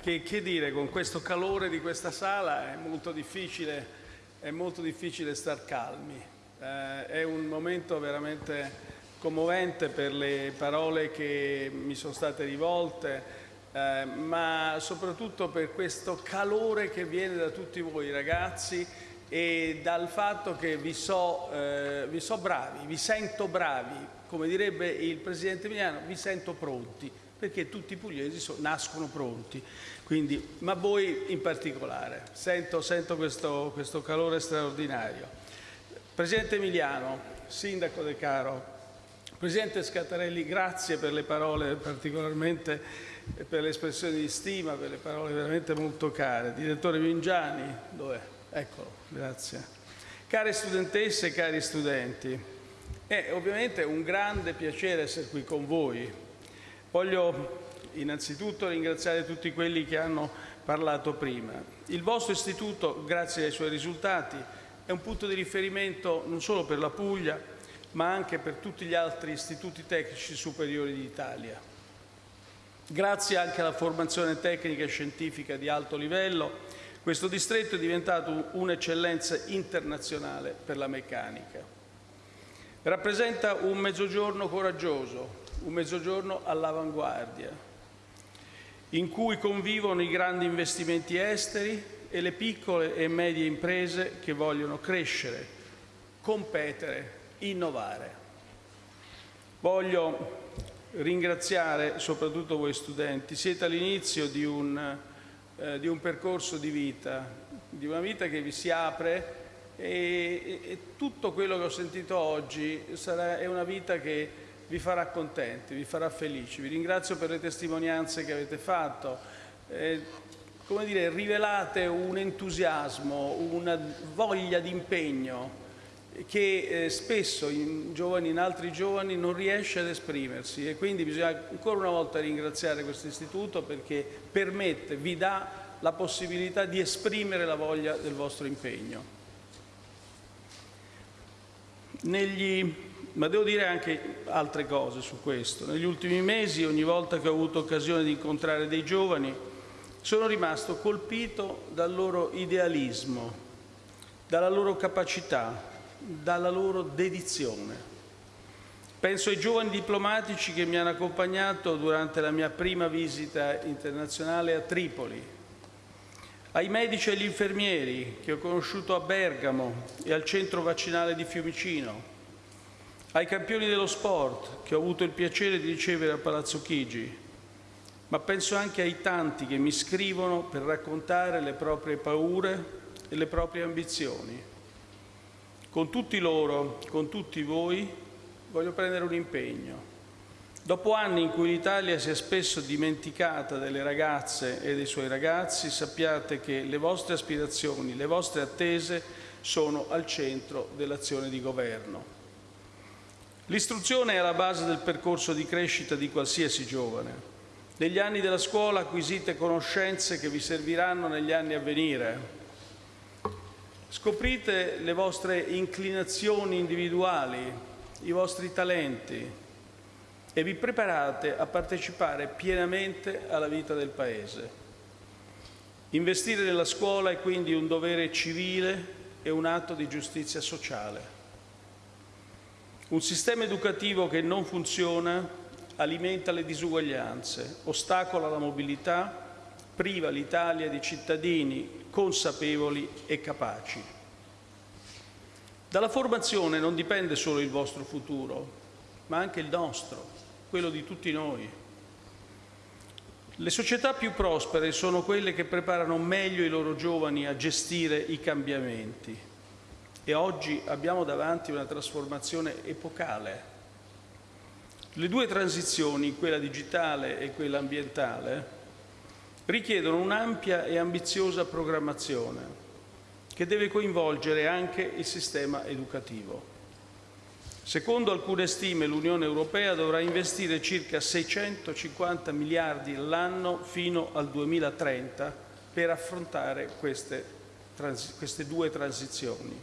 Che, che, dire, con questo calore di questa sala è molto difficile, è molto difficile star calmi. Eh, è un momento veramente commovente per le parole che mi sono state rivolte, eh, ma soprattutto per questo calore che viene da tutti voi ragazzi e dal fatto che vi so, eh, vi so bravi, vi sento bravi, come direbbe il Presidente Emiliano, vi sento pronti perché tutti i pugliesi so, nascono pronti, Quindi, ma voi in particolare. Sento, sento questo, questo calore straordinario. Presidente Emiliano, Sindaco De Caro, Presidente Scattarelli, grazie per le parole particolarmente per le espressioni di stima, per le parole veramente molto care. Direttore Vingiani, dov'è? Eccolo, grazie. Care studentesse e cari studenti, è ovviamente un grande piacere essere qui con voi, Voglio innanzitutto ringraziare tutti quelli che hanno parlato prima. Il vostro istituto, grazie ai suoi risultati, è un punto di riferimento non solo per la Puglia, ma anche per tutti gli altri istituti tecnici superiori d'Italia. Grazie anche alla formazione tecnica e scientifica di alto livello, questo distretto è diventato un'eccellenza internazionale per la meccanica. Rappresenta un mezzogiorno coraggioso, un mezzogiorno all'avanguardia, in cui convivono i grandi investimenti esteri e le piccole e medie imprese che vogliono crescere, competere, innovare. Voglio ringraziare soprattutto voi studenti, siete all'inizio di, eh, di un, percorso di vita, di una vita che vi si apre e, e, tutto quello che ho sentito oggi sarà, è una vita che vi farà contenti, vi farà felici. Vi ringrazio per le testimonianze che avete fatto. Eh, come dire, rivelate un entusiasmo, una voglia di impegno che eh, spesso in, giovani, in altri giovani non riesce ad esprimersi e quindi bisogna ancora una volta ringraziare questo istituto perché permette, vi dà la possibilità di esprimere la voglia del vostro impegno. Negli ma devo dire anche altre cose su questo. Negli ultimi mesi, ogni volta che ho avuto occasione di incontrare dei giovani, sono rimasto colpito dal loro idealismo, dalla loro capacità, dalla loro dedizione. Penso ai giovani diplomatici che mi hanno accompagnato durante la mia prima visita internazionale a Tripoli, ai medici e agli infermieri che ho conosciuto a Bergamo e al centro vaccinale di Fiumicino, ai campioni dello sport che ho avuto il piacere di ricevere a Palazzo Chigi, ma penso anche ai tanti che mi scrivono per raccontare le proprie paure e le proprie ambizioni. Con tutti loro, con tutti voi, voglio prendere un impegno. Dopo anni in cui l'Italia si è spesso dimenticata delle ragazze e dei suoi ragazzi, sappiate che le vostre aspirazioni, le vostre attese sono al centro dell'azione di governo. L'istruzione è alla base del percorso di crescita di qualsiasi giovane. Negli anni della scuola acquisite conoscenze che vi serviranno negli anni a venire. Scoprite le vostre inclinazioni individuali, i vostri talenti e vi preparate a partecipare pienamente alla vita del Paese. Investire nella scuola è quindi un dovere civile e un atto di giustizia sociale. Un sistema educativo che non funziona alimenta le disuguaglianze, ostacola la mobilità, priva l'Italia di cittadini consapevoli e capaci. Dalla formazione non dipende solo il vostro futuro, ma anche il nostro, quello di tutti noi. Le società più prospere sono quelle che preparano meglio i loro giovani a gestire i cambiamenti e oggi abbiamo davanti una trasformazione epocale. Le due transizioni, quella digitale e quella ambientale, richiedono un'ampia e ambiziosa programmazione che deve coinvolgere anche il sistema educativo. Secondo alcune stime l'Unione Europea dovrà investire circa 650 miliardi all'anno fino al 2030 per affrontare queste, queste due transizioni.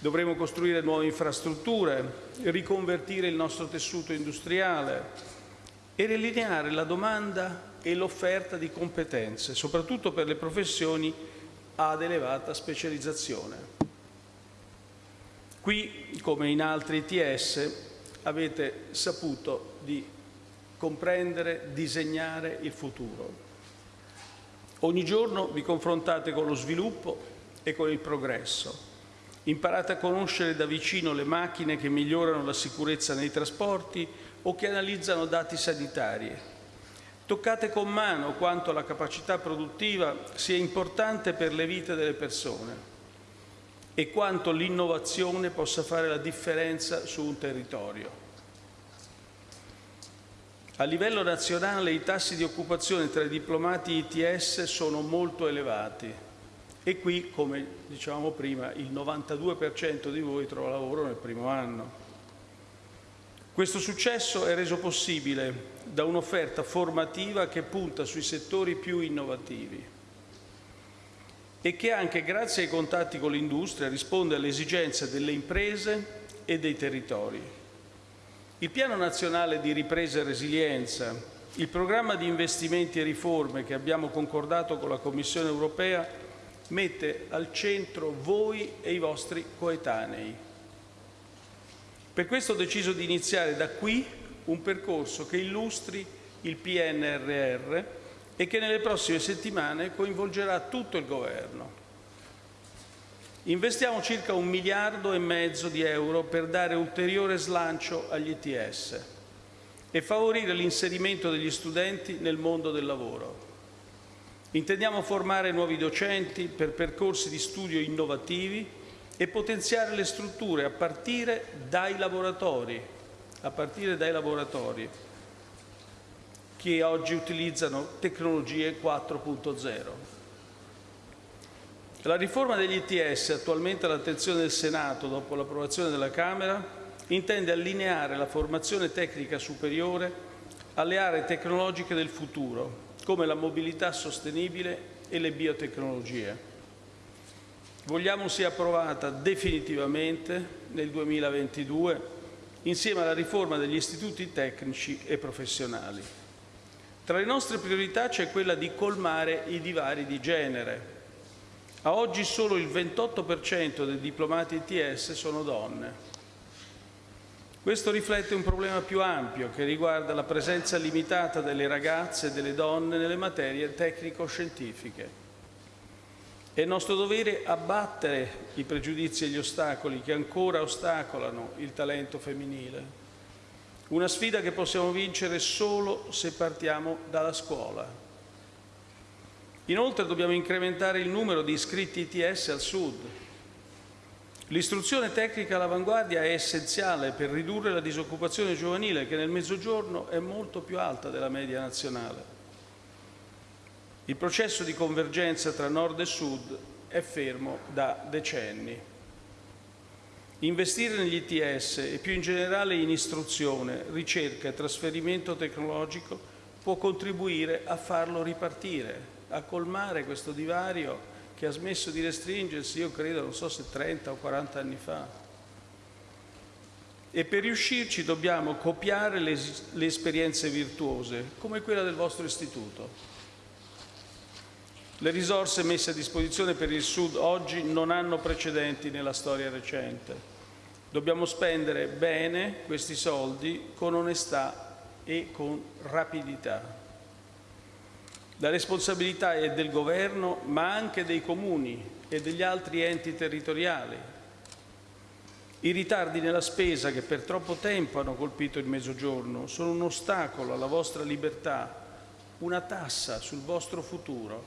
Dovremo costruire nuove infrastrutture, riconvertire il nostro tessuto industriale, e riallineare la domanda e l'offerta di competenze, soprattutto per le professioni ad elevata specializzazione. Qui, come in altri ITS, avete saputo di comprendere, disegnare il futuro. Ogni giorno vi confrontate con lo sviluppo e con il progresso. Imparate a conoscere da vicino le macchine che migliorano la sicurezza nei trasporti o che analizzano dati sanitari. Toccate con mano quanto la capacità produttiva sia importante per le vite delle persone e quanto l'innovazione possa fare la differenza su un territorio. A livello nazionale i tassi di occupazione tra i diplomati ITS sono molto elevati e qui, come dicevamo prima, il 92% di voi trova lavoro nel primo anno. Questo successo è reso possibile da un'offerta formativa che punta sui settori più innovativi e che anche grazie ai contatti con l'industria risponde alle esigenze delle imprese e dei territori. Il Piano nazionale di ripresa e resilienza, il programma di investimenti e riforme che abbiamo concordato con la Commissione europea mette al centro voi e i vostri coetanei. Per questo ho deciso di iniziare da qui un percorso che illustri il PNRR e che nelle prossime settimane coinvolgerà tutto il Governo. Investiamo circa un miliardo e mezzo di euro per dare ulteriore slancio agli ETS e favorire l'inserimento degli studenti nel mondo del lavoro. Intendiamo formare nuovi docenti per percorsi di studio innovativi e potenziare le strutture a partire dai laboratori, a partire dai laboratori che oggi utilizzano tecnologie 4.0. La riforma degli ITS, attualmente all'attenzione del Senato dopo l'approvazione della Camera, intende allineare la formazione tecnica superiore alle aree tecnologiche del futuro, come la mobilità sostenibile e le biotecnologie. Vogliamo sia approvata definitivamente nel 2022 insieme alla riforma degli istituti tecnici e professionali. Tra le nostre priorità c'è quella di colmare i divari di genere, a oggi solo il 28% dei diplomati ITS sono donne. Questo riflette un problema più ampio che riguarda la presenza limitata delle ragazze e delle donne nelle materie tecnico-scientifiche. È nostro dovere abbattere i pregiudizi e gli ostacoli che ancora ostacolano il talento femminile. Una sfida che possiamo vincere solo se partiamo dalla scuola. Inoltre dobbiamo incrementare il numero di iscritti ITS al Sud. L'istruzione tecnica all'avanguardia è essenziale per ridurre la disoccupazione giovanile che nel Mezzogiorno è molto più alta della media nazionale. Il processo di convergenza tra Nord e Sud è fermo da decenni. Investire negli ITS e più in generale in istruzione, ricerca e trasferimento tecnologico può contribuire a farlo ripartire, a colmare questo divario che ha smesso di restringersi, io credo, non so se 30 o 40 anni fa. E per riuscirci dobbiamo copiare le, le esperienze virtuose, come quella del vostro istituto. Le risorse messe a disposizione per il Sud oggi non hanno precedenti nella storia recente. Dobbiamo spendere bene questi soldi con onestà e con rapidità. La responsabilità è del Governo, ma anche dei comuni e degli altri enti territoriali. I ritardi nella spesa che per troppo tempo hanno colpito il Mezzogiorno sono un ostacolo alla vostra libertà, una tassa sul vostro futuro.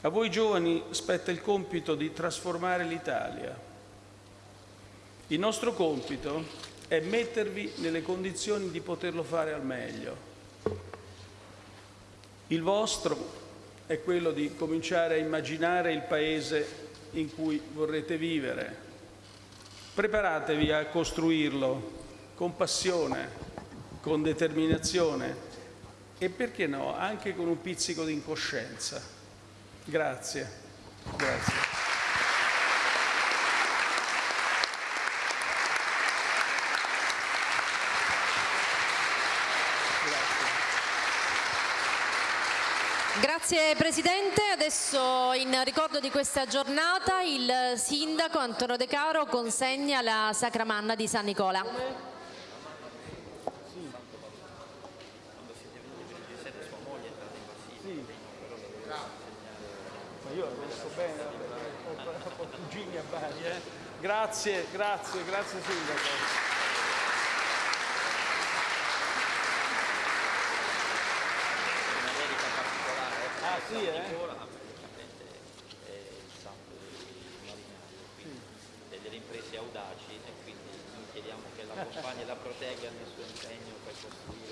A voi giovani spetta il compito di trasformare l'Italia. Il nostro compito è mettervi nelle condizioni di poterlo fare al meglio. Il vostro è quello di cominciare a immaginare il paese in cui vorrete vivere. Preparatevi a costruirlo con passione, con determinazione e perché no, anche con un pizzico di incoscienza. Grazie. Grazie. Grazie Presidente, adesso in ricordo di questa giornata il Sindaco Antonio De Caro consegna la Sacramanna di San Nicola. Grazie, grazie, grazie Sindaco. una dedica particolare Ah sì, eh? Nicola, praticamente è il santo dei marinai, quindi e delle imprese audaci e quindi noi chiediamo che l'accompagni e la protegga nel suo impegno per costruire